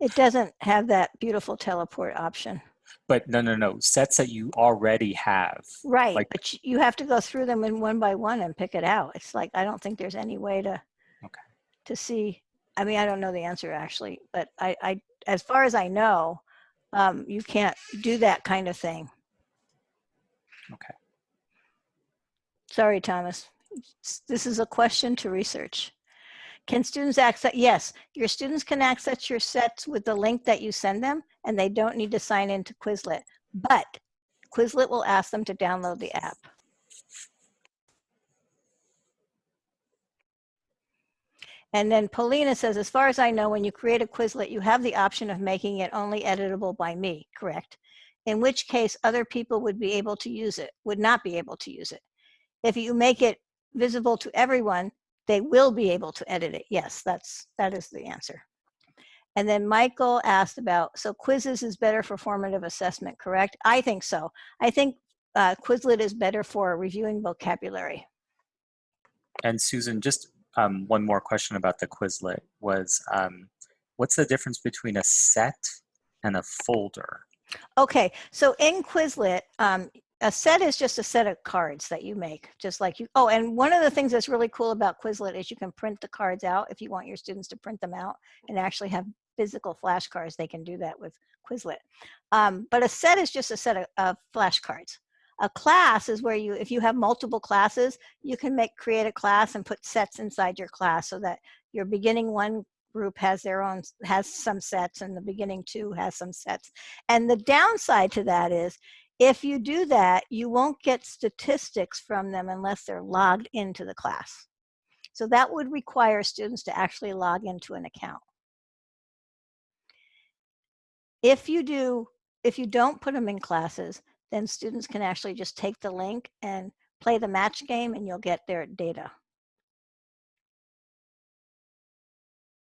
It doesn't have that beautiful teleport option. But no, no, no, sets that you already have. Right, Like- but you- have to go through them in one by one and pick it out. It's like, I don't think there's any way to, Okay. to see. I mean, I don't know the answer actually, but I, I, as far as I know, um, you can't do that kind of thing. Okay. Sorry, Thomas. This is a question to research. Can students access, yes, your students can access your sets with the link that you send them and they don't need to sign into Quizlet, but Quizlet will ask them to download the app. And then Paulina says, as far as I know, when you create a Quizlet, you have the option of making it only editable by me, correct? In which case other people would be able to use it, would not be able to use it. If you make it visible to everyone, they will be able to edit it. Yes, that's, that is the answer. And then Michael asked about, so Quizizz is better for formative assessment, correct? I think so. I think uh, Quizlet is better for reviewing vocabulary. And Susan, just um, one more question about the Quizlet was, um, what's the difference between a set and a folder? Okay, so in Quizlet, um, a set is just a set of cards that you make, just like you, oh, and one of the things that's really cool about Quizlet is you can print the cards out if you want your students to print them out and actually have physical flashcards, they can do that with Quizlet. Um, but a set is just a set of, of flashcards. A class is where you, if you have multiple classes, you can make, create a class and put sets inside your class so that your beginning one group has their own, has some sets and the beginning two has some sets. And the downside to that is if you do that, you won't get statistics from them unless they're logged into the class. So that would require students to actually log into an account. if you do, if you don't put them in classes, then students can actually just take the link and play the match game and you'll get their data.